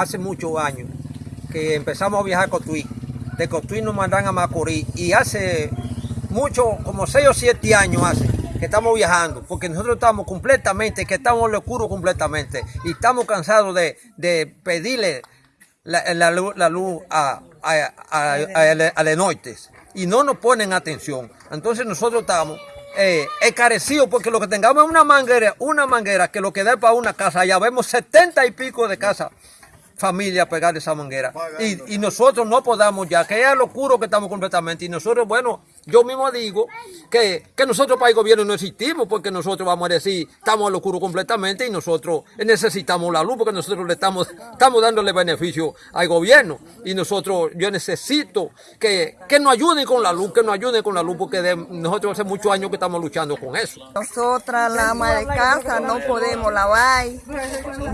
hace muchos años que empezamos a viajar a Cotuí. De Cotuí nos mandan a Macorís y hace mucho, como 6 o 7 años hace que estamos viajando, porque nosotros estamos completamente, que estamos en lo oscuro completamente y estamos cansados de, de pedirle la, la luz, a, a, a, a, Lenoites y no nos ponen atención. Entonces nosotros estamos eh, porque lo que tengamos es una manguera, una manguera que lo que da para una casa, ya vemos setenta y pico de casas familia pegar esa manguera. Y, y, nosotros no podamos ya, que es lo oscuro que estamos completamente. Y nosotros, bueno, yo mismo digo que, que nosotros para el gobierno no existimos, porque nosotros vamos a decir, estamos en lo oscuro completamente y nosotros necesitamos la luz, porque nosotros le estamos, estamos dándole beneficio al gobierno. Y nosotros, yo necesito que, que nos ayuden con la luz, que nos ayuden con la luz, porque nosotros hace muchos años que estamos luchando con eso. Nosotras, la ama de casa, no podemos lavar,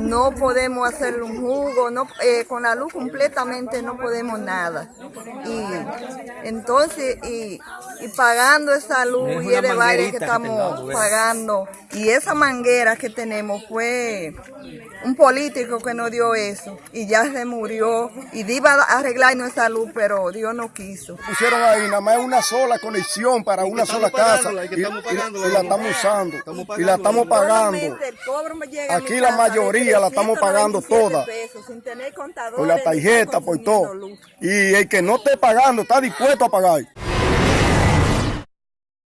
no podemos hacer un jugo, no, eh, con la luz completamente no podemos nada. Y entonces, y, y pagando esa luz y el valle que estamos que pagando, y esa manguera que tenemos fue un político que nos dio eso, y ya se murió, y iba a arreglar nuestra luz, pero Dios no quiso. Pusieron ahí nada más una sola conexión para una sola casa, y, y, y, la estamos usando, y la estamos pagando. Aquí la mayoría la estamos pagando toda por la tarjeta, por todo. Y el que no esté pagando está dispuesto a pagar.